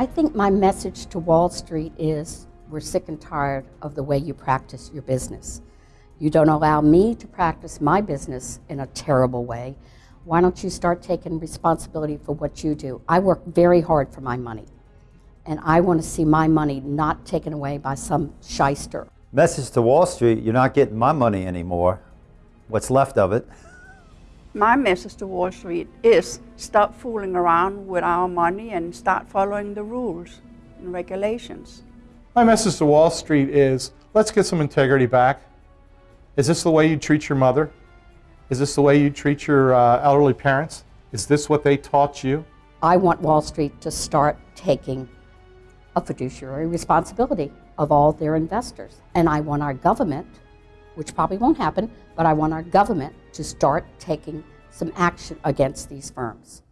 I think my message to Wall Street is we're sick and tired of the way you practice your business. You don't allow me to practice my business in a terrible way. Why don't you start taking responsibility for what you do? I work very hard for my money, and I want to see my money not taken away by some shyster. Message to Wall Street, you're not getting my money anymore. What's left of it. My message to Wall Street is stop fooling around with our money and start following the rules and regulations. My message to Wall Street is let's get some integrity back. Is this the way you treat your mother? Is this the way you treat your uh, elderly parents? Is this what they taught you? I want Wall Street to start taking a fiduciary responsibility of all their investors. And I want our government, which probably won't happen, but I want our government to start taking some action against these firms.